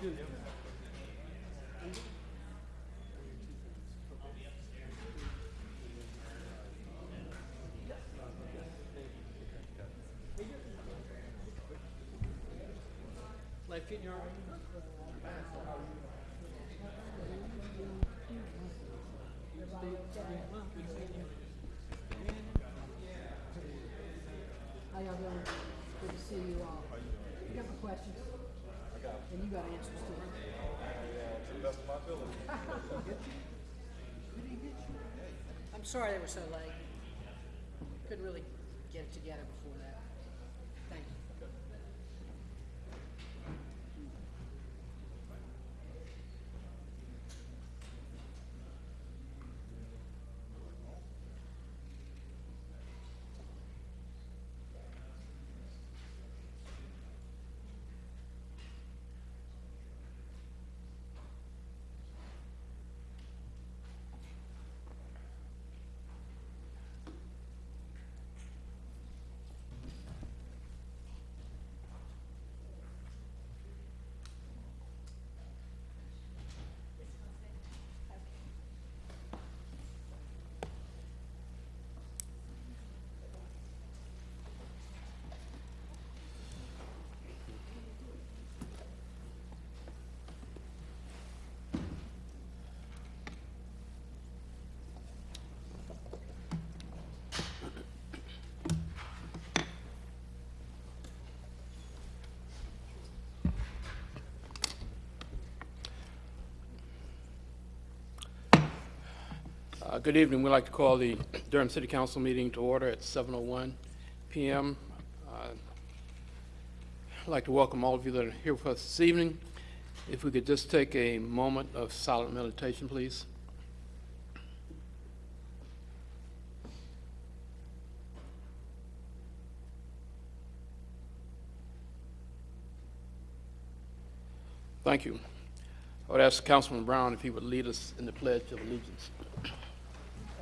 Life in your arm? How? Good to see you all. You got my questions? I got And you got answers too. To the best of my ability. I'm sorry they were so late. Couldn't really get it together before Uh, Good evening. We'd like to call the Durham City Council meeting to order at 7:01 PM. Uh, I'd like to welcome all of you that are here with us this evening. If we could just take a moment of silent meditation, please. Thank you. I would ask Councilman Brown if he would lead us in the Pledge of Allegiance.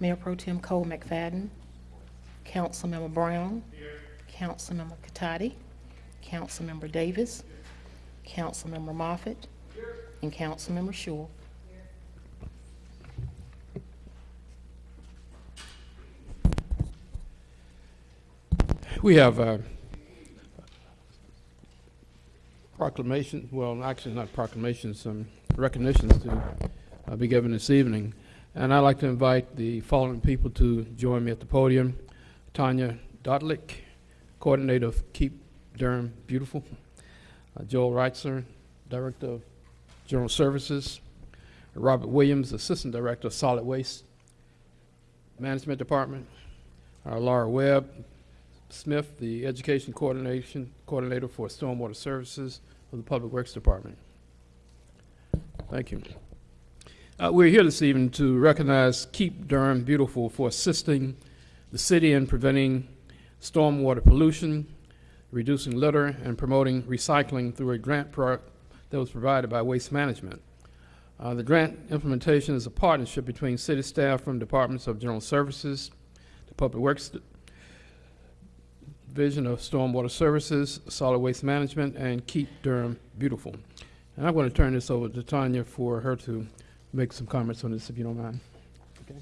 Mayor Pro Tem Cole McFadden, Councilmember Brown, Councilmember Catotti, Councilmember Davis, Councilmember Moffitt, and Councilmember Shore. We have uh, proclamation, well, actually not proclamations, some recognitions to uh, be given this evening. And I'd like to invite the following people to join me at the podium. Tania Dautlick, Coordinator of Keep Durham Beautiful. Uh, Joel Reitzer, Director of General Services. Robert Williams, Assistant Director of Solid Waste Management Department. Uh, Laura Webb, Smith, the Education Coordination, Coordinator for Stormwater Services of the Public Works Department. Thank you. Uh, we're here this evening to recognize Keep Durham Beautiful for assisting the city in preventing stormwater pollution, reducing litter, and promoting recycling through a grant pro- that was provided by Waste Management. Uh, the grant implementation is a partnership between city staff from Departments of General Services, the Public Works Division of Stormwater Services, Solid Waste Management, and Keep Durham Beautiful. And I'm going to turn this over to Tania for her to make some comments on this, if you don't mind. Okay.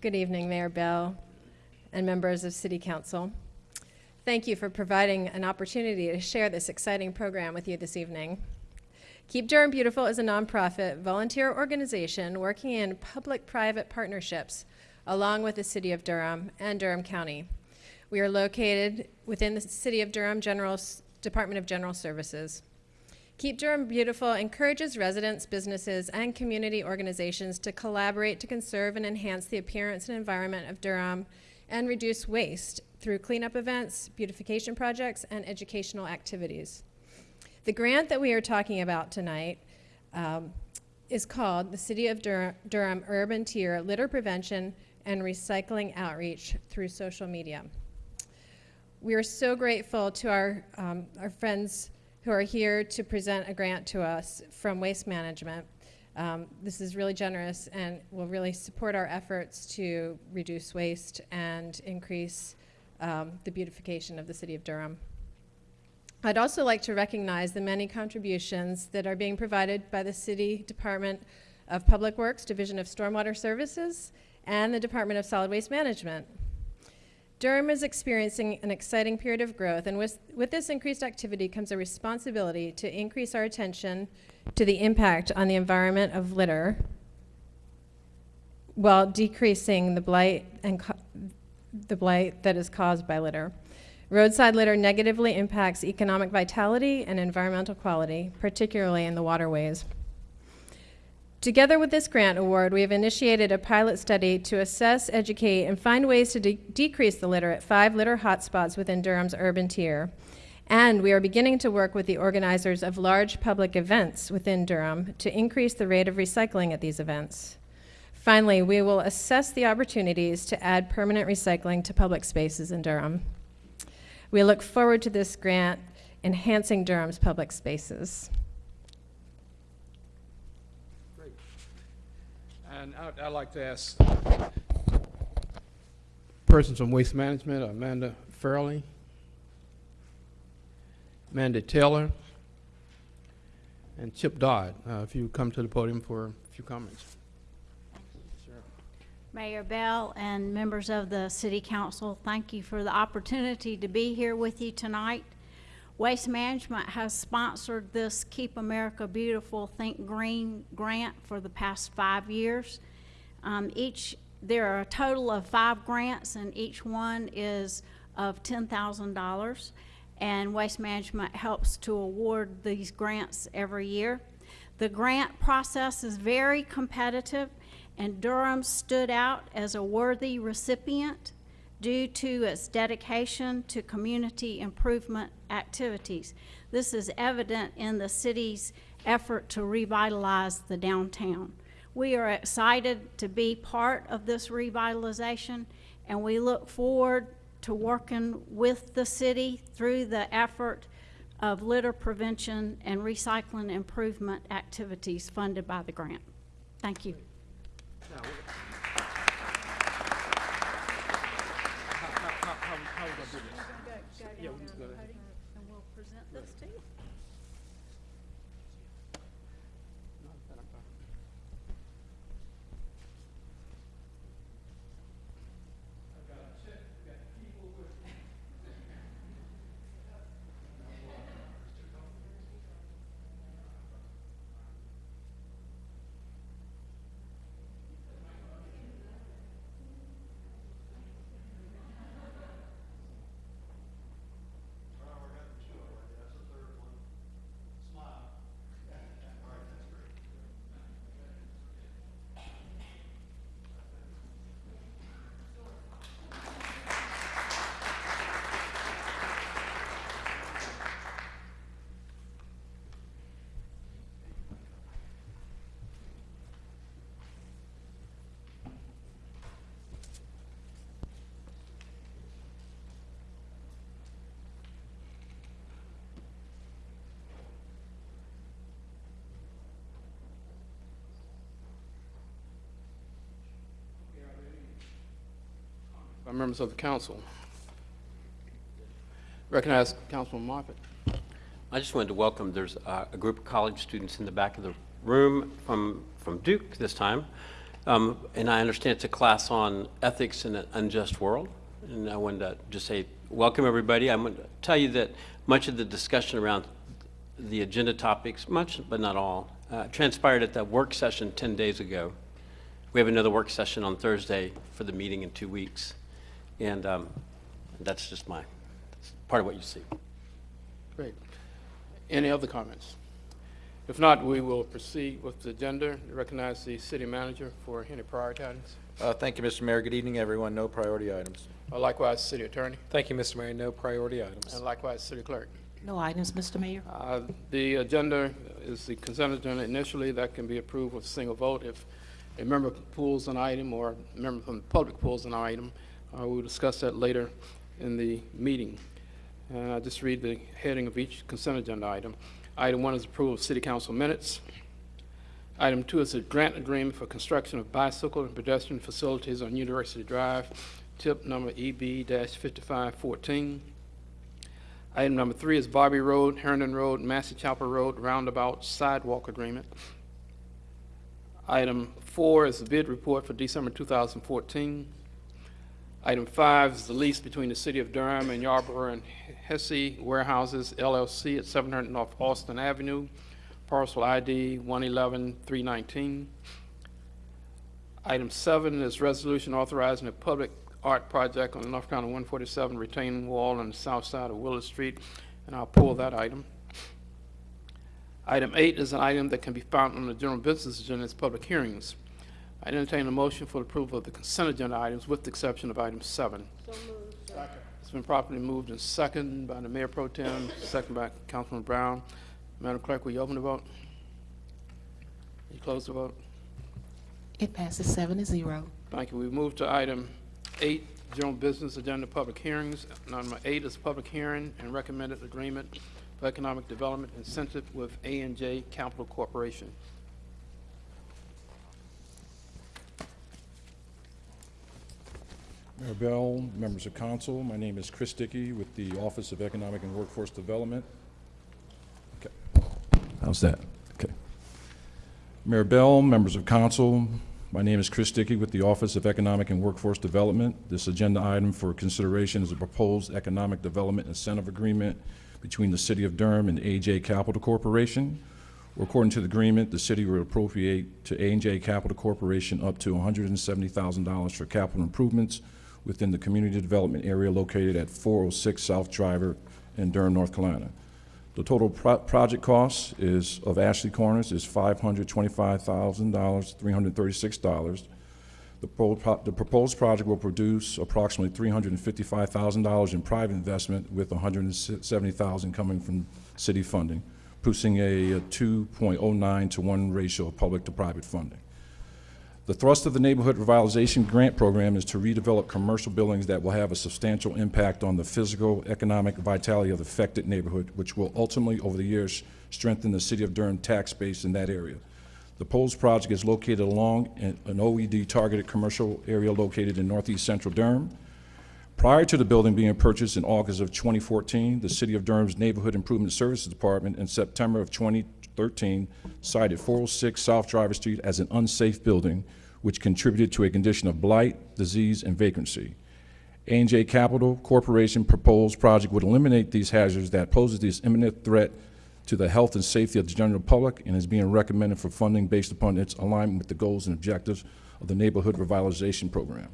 Good evening, Mayor Bell and members of City Council. Thank you for providing an opportunity to share this exciting program with you this evening. Keep Durham Beautiful is a nonprofit volunteer organization working in public-private partnerships along with the City of Durham and Durham County. We are located within the City of Durham General Department of General Services. Keep Durham Beautiful encourages residents, businesses, and community organizations to collaborate to conserve and enhance the appearance and environment of Durham, and reduce waste through cleanup events, beautification projects, and educational activities. The grant that we are talking about tonight um, is called the City of Dur- Durham Urban Tier Litter Prevention and Recycling Outreach through social media. We are so grateful to our, um, our friends who are here to present a grant to us from Waste Management. Um, this is really generous and will really support our efforts to reduce waste and increase um, the beautification of the city of Durham. I'd also like to recognize the many contributions that are being provided by the City Department of Public Works, Division of Stormwater Services, and the Department of Solid Waste Management. Durham is experiencing an exciting period of growth, and with, with this increased activity comes a responsibility to increase our attention to the impact on the environment of litter while decreasing the blight and the blight that is caused by litter. Roadside litter negatively impacts economic vitality and environmental quality, particularly in the waterways. Together with this grant award, we have initiated a pilot study to assess, educate, and find ways to de- decrease the litter at five litter hotspots within Durham's urban tier. And we are beginning to work with the organizers of large public events within Durham to increase the rate of recycling at these events. Finally, we will assess the opportunities to add permanent recycling to public spaces in Durham. We look forward to this grant enhancing Durham's public spaces. And I'd, I'd like to ask persons from Waste Management, Amanda Fairley, Amanda Taylor, and Chip Dodd, uh, if you come to the podium for a few comments. Mayor Bell and members of the City Council, thank you for the opportunity to be here with you tonight. Waste Management has sponsored this Keep America Beautiful Think Green grant for the past five years. Um, each, there are a total of five grants, and each one is of $10,000. And Waste Management helps to award these grants every year. The grant process is very competitive, and Durham stood out as a worthy recipient due to its dedication to community improvement activities. This is evident in the city's effort to revitalize the downtown. We are excited to be part of this revitalization, and we look forward to working with the city through the effort of litter prevention and recycling improvement activities funded by the grant. Thank you. And we'll present this to you. By members of the council. Recognize Councilman Moffitt. I just wanted to welcome, there's uh, a group of college students in the back of the room from, from Duke this time. Um, And I understand it's a class on ethics in an unjust world. And I wanted to just say, welcome, everybody. I'm going to tell you that much of the discussion around the agenda topics, much but not all, uh, transpired at that work session 10 days ago. We have another work session on Thursday for the meeting in two weeks. And um, that's just my, that's part of what you see. Great. Any other comments? If not, we will proceed with the agenda. Recognize the city manager for any priority items. Uh, Thank you, Mr. Mayor. Good evening, everyone. No priority items. Uh, Likewise, city attorney, Thank you, Mr. Mayor. No priority items. and likewise, city clerk. No items, Mr. Mayor. Uh, The agenda is the consent agenda initially, that can be approved with a single vote. If a member pulls an item or a member from the public pulls an item, uh, we'll discuss that later in the meeting. And I just read the heading of each consent agenda item. Item one is approval of city council minutes. Item two is a grant agreement for construction of bicycle and pedestrian facilities on University Drive, tip number E EB-5514. Item number three is Barbee Road, Herndon Road, Massey Chapel Road Roundabout Sidewalk Agreement. Item four is the bid report for December 2014. Item five is the lease between the City of Durham and Yarborough and Hesse Warehouses LLC at 700 North Austin Avenue, parcel ID 111319. Item seven is resolution authorizing a public art project on the North County 147 retaining wall on the south side of Willow Street, and I'll pull that item. Item eight is an item that can be found on the general business agenda as public hearings. I entertain a motion for approval of the consent agenda items with the exception of item seven. It's been properly moved and seconded by the Mayor Pro Tem, second by Councilman Brown. Madam Clerk, will you open the vote? You close the vote? It passes seven to zero. Thank you. We move to item eight, general business agenda, public hearings. Number eight is public hearing and recommended agreement for economic development incentive with A and J Capital Corporation. Mayor Bell, members of council, my name is Chris Dickey with the Office of Economic and Workforce Development. Okay. How's that? Okay. Mayor Bell, members of council, my name is Chris Dickey with the Office of Economic and Workforce Development. This agenda item for consideration is a proposed economic development incentive agreement between the City of Durham and AJ Capital Corporation. According to the agreement, the city will appropriate to AJ Capital Corporation up to $170,000 for capital improvements within the community development area located at 406 South Driver in Durham, North Carolina. The total pro- project cost is, of Ashley Corners, is $525,000, $336. The pro- the proposed project will produce approximately $355,000 in private investment with $170,000 coming from city funding, producing a 2.09 to 1 ratio of public to private funding. The thrust of the Neighborhood Revitalization Grant Program is to redevelop commercial buildings that will have a substantial impact on the physical, economic vitality of the affected neighborhood, which will ultimately, over the years, strengthen the City of Durham tax base in that area. The Poles project is located along an OED targeted commercial area located in northeast central Durham. Prior to the building being purchased in August of 2014, the City of Durham's Neighborhood Improvement Services Department in September of 2013 cited 406 South Driver Street as an unsafe building, which contributed to a condition of blight, disease, and vacancy. a and J Capital Corporation proposed project would eliminate these hazards that poses this imminent threat to the health and safety of the general public and is being recommended for funding based upon its alignment with the goals and objectives of the Neighborhood Revitalization Program.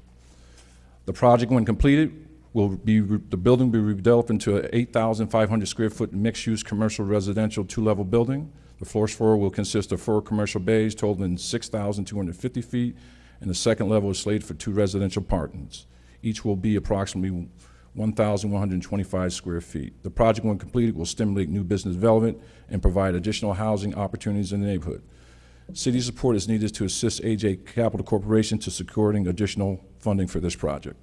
The project, when completed, will be, the building will be redeveloped into an 8,500 square foot mixed-use commercial residential two-level building. The floor floor will consist of four commercial bays totaling 6,250 feet, and the second level is slated for two residential apartments. Each will be approximately 1,125 square feet. The project, when completed, will stimulate new business development and provide additional housing opportunities in the neighborhood. City support is needed to assist AJ Capital Corporation to securing additional funding for this project.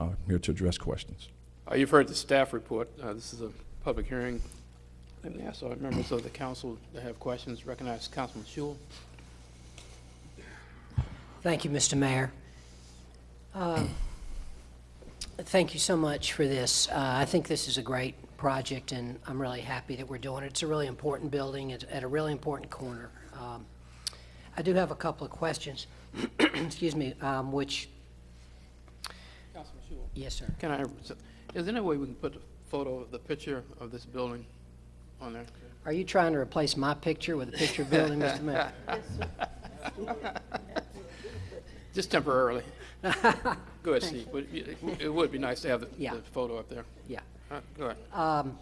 I'm here to address questions. Uh, You've heard the staff report. Uh, This is a public hearing. Let me ask our members of the council that have questions. Recognize Councilman Schewel. Thank you, Mr. Mayor. Uh, Thank you so much for this. Uh, I think this is a great project, and I'm really happy that we're doing it. It's a really important building, it's at a really important corner. Um, I do have a couple of questions, excuse me, um, which, Councilman Schewel. yes, sir. Can I, is there any way we can put a photo, of the picture of this building on there? Are you trying to replace my picture with a picture of building, Mr. Mayor? Just temporarily. Go ahead, Steve. But it it would be nice to have the Yeah. the photo up there. Yeah. Uh, Go ahead. Um,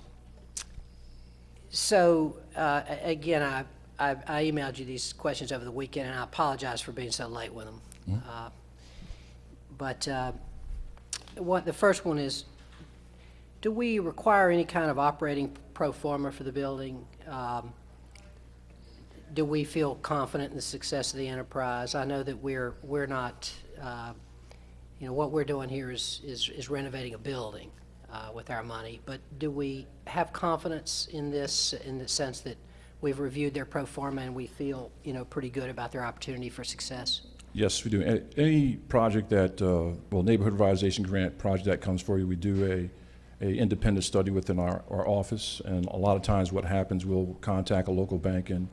So, uh, a- again, I, I I emailed you these questions over the weekend, and I apologize for being so late with them. Uh, But uh, what, the first one is, do we require any kind of operating pro forma for the building? Um, Do we feel confident in the success of the enterprise? I know that we're, we're not, uh, you know, what we're doing here is, is is renovating a building uh, with our money, but do we have confidence in this, in the sense that we've reviewed their pro forma and we feel, you know, pretty good about their opportunity for success? Yes, we do. Any project that, uh, well, neighborhood revitalization grant project that comes for you, we do a, a independent study within our, our office. And a lot of times what happens, we'll contact a local bank and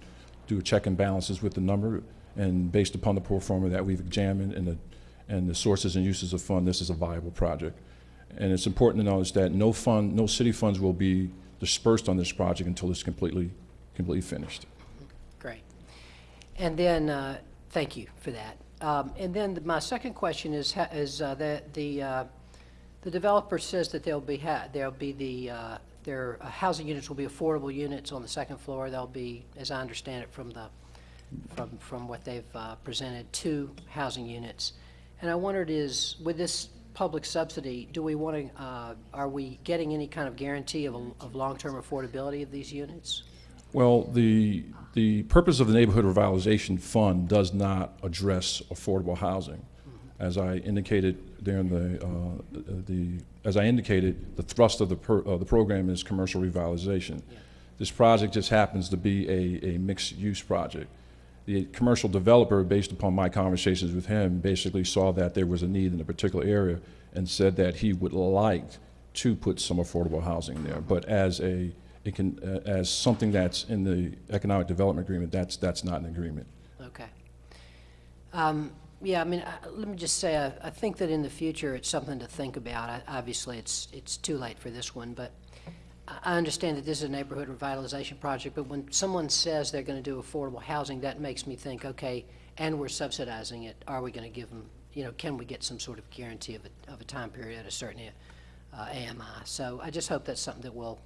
do a check and balances with the number. And based upon the pro forma that we've examined and the, and the sources and uses of fund, this is a viable project. And it's important to notice that no fund, no city funds will be dispersed on this project until it's completely, completely finished. Great. And then, uh, thank you for that. Um, And then my second question is, is uh, that the, uh, the developer says that there'll be, ha- there'll be the, uh, their uh, housing units will be affordable units on the second floor. There'll be, as I understand it from the, from, from what they've uh, presented, two housing units. And I wondered is, with this public subsidy, do we want to, uh, are we getting any kind of guarantee of, a- of long-term affordability of these units? Well, the, the purpose of the Neighborhood Revitalization Fund does not address affordable housing. As I indicated during the, uh, the, as I indicated, the thrust of the, per- of the program is commercial revitalization. This project just happens to be a, a mixed-use project. The commercial developer, based upon my conversations with him, basically saw that there was a need in a particular area and said that he would like to put some affordable housing there. But as a, it can, uh, as something that's in the economic development agreement, that's, that's not an agreement. Okay. Um, Yeah, I mean, I- let me just say, I I think that in the future, it's something to think about. I- Obviously, it's, it's too late for this one, but I I understand that this is a neighborhood revitalization project, but when someone says they're going to do affordable housing, that makes me think, okay, and we're subsidizing it, are we going to give them, you know, can we get some sort of guarantee of a, of a time period at a certain uh, AMI? So I just hope that's something that we'll,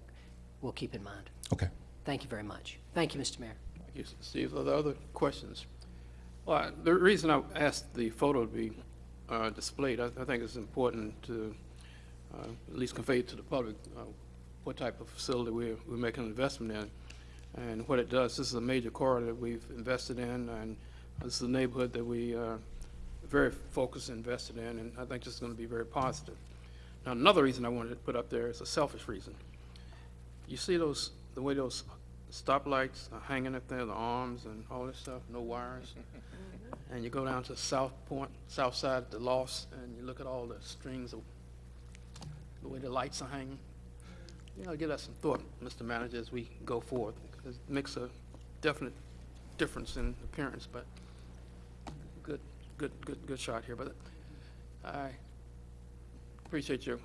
we'll keep in mind. Okay. Thank you very much. Thank you, Mr. Mayor. Thank you, Steve. Are there other questions? Well, the reason I asked the photo to be uh, displayed, I I think it's important to uh, at least convey to the public uh, what type of facility we're, we're making an investment in and what it does. This is a major corridor that we've invested in, and this is a neighborhood that we uh, very focused and invested in, and I think this is going to be very positive. Now, another reason I wanted to put up there is a selfish reason. You see those, the way those stoplights are hanging up there, the arms and all this stuff, no wires? And you go down to South Point, south side the loss, and you look at all the strings of, the way the lights are hanging. You know, give that some thought, Mr. Manager, as we go because it makes a definite difference in appearance, but good, good, good, good shot here, but I appreciate your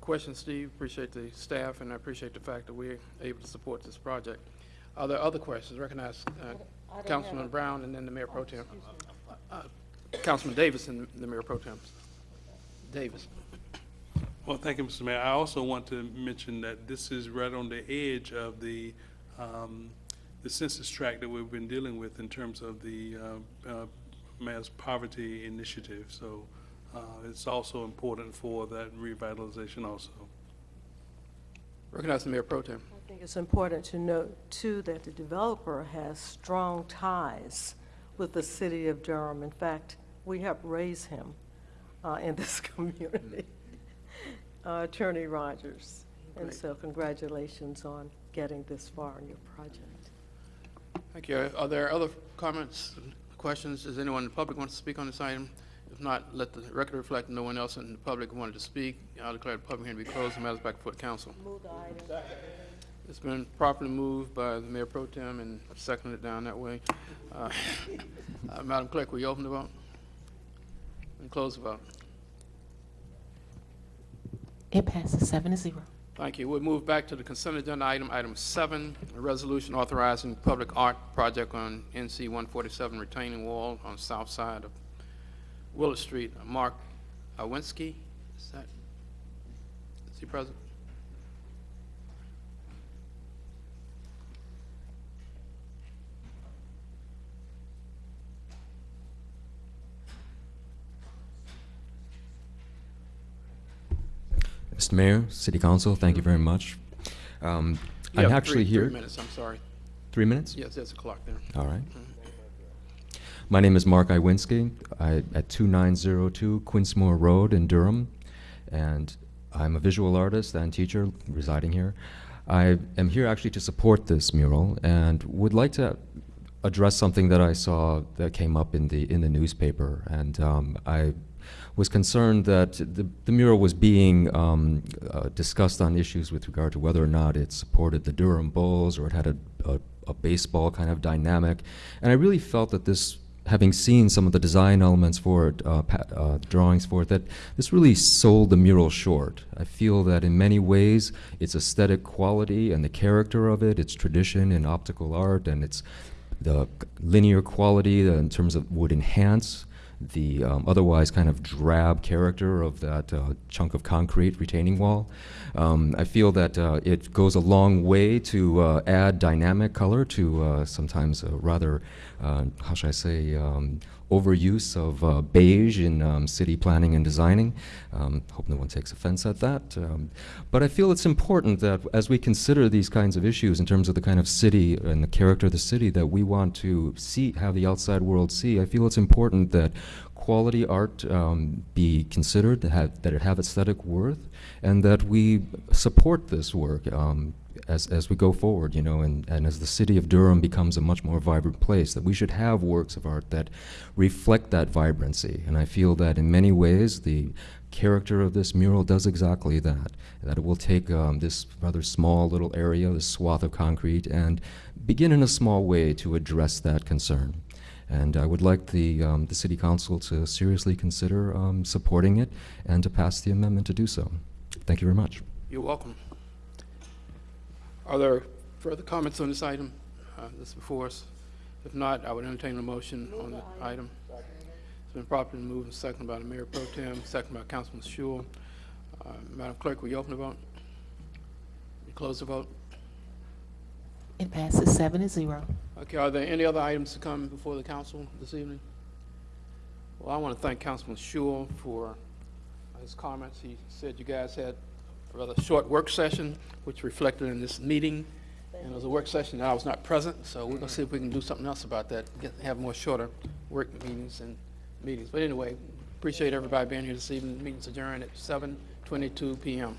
question, Steve, appreciate the staff, and I appreciate the fact that we're able to support this project. Are there other questions? Recognize uh, Councilman Brown and then the Mayor Pro Tem. Uh, Councilman Davis and the Mayor Pro Tem. Davis. Well, thank you, Mr. Mayor. I also want to mention that this is right on the edge of the, um, the census tract that we've been dealing with in terms of the, uh, uh, mass poverty initiative. So, uh, it's also important for that revitalization also. Recognize the Mayor Pro Tem. I think it's important to note, too, that the developer has strong ties with the city of Durham. In fact, we helped raise him uh, in this community, Uh, Attorney Rogers. And so congratulations on getting this far in your project. Thank you. Are there other comments, questions? Does anyone in the public want to speak on this item? If not, let the record reflect no one else in the public wanted to speak. I'll declare the public hearing to be closed. The matter is back before the council. Move the item. It's been properly moved by the Mayor Pro Tem and seconded it down that way. Uh, uh, Madam Clerk, will you open the vote? And close the vote. It passes seven to zero. Thank you. We'll move back to the consent agenda item, item seven, a resolution authorizing public art project on NC one forty-seven retaining wall on south side of Willis Street. Mark Iwinski, is that, is he present? Mr. Mayor, City Council, thank you very much. Um, I'm have actually three- here. Three minutes, I'm sorry. Three minutes? Yes, there's a clock there. All right. My name is Mark Iwinski, I, at 2902 Quinsmore Road in Durham, and I'm a visual artist and teacher residing here. I am here actually to support this mural and would like to address something that I saw that came up in the in the newspaper, and um, I was concerned that the, the mural was being um, uh, discussed on issues with regard to whether or not it supported the Durham Bulls or it had a, a, a baseball kind of dynamic, and I really felt that this having seen some of the design elements for it, uh, uh, drawings for it, that this really sold the mural short. I feel that in many ways, its aesthetic quality and the character of it, its tradition in optical art, and its the linear quality in terms of would enhance the um, otherwise kind of drab character of that uh, chunk of concrete retaining wall. Um, I feel that uh, it goes a long way to uh, add dynamic color to uh, sometimes rather, uh, how should I say, um, overuse of uh, beige in um, city planning and designing. Um, hope no one takes offense at that. Um, but I feel it's important that as we consider these kinds of issues in terms of the kind of city and the character of the city that we want to see, have the outside world see, I feel it's important that quality art um, be considered, that, have, that it have aesthetic worth, and that we support this work um, as, as we go forward, you know, and, and as the city of Durham becomes a much more vibrant place, that we should have works of art that reflect that vibrancy. And I feel that in many ways, the character of this mural does exactly that, that it will take um, this rather small little area, this swath of concrete, and begin in a small way to address that concern. And I would like the, um, the city council to seriously consider um, supporting it and to pass the amendment to do so. Thank you very much. You're welcome. Are there further comments on this item? Uh, This before us. If not, I would entertain a motion on the item. It's been properly moved and seconded by the Mayor Pro Tem, seconded by Councilman Schewel. Uh, Madam Clerk, will you open the vote? You close the vote? It passes seven to zero. Okay, are there any other items to come before the council this evening? Well, I want to thank Councilman Schewel for his comments. He said you guys had rather short work session, which reflected in this meeting. And it was a work session that I was not present, so we're going to see if we can do something else about that, get, have more shorter work meetings and meetings. But anyway, appreciate everybody being here this evening. Meeting's adjourned at seven twenty-two PM.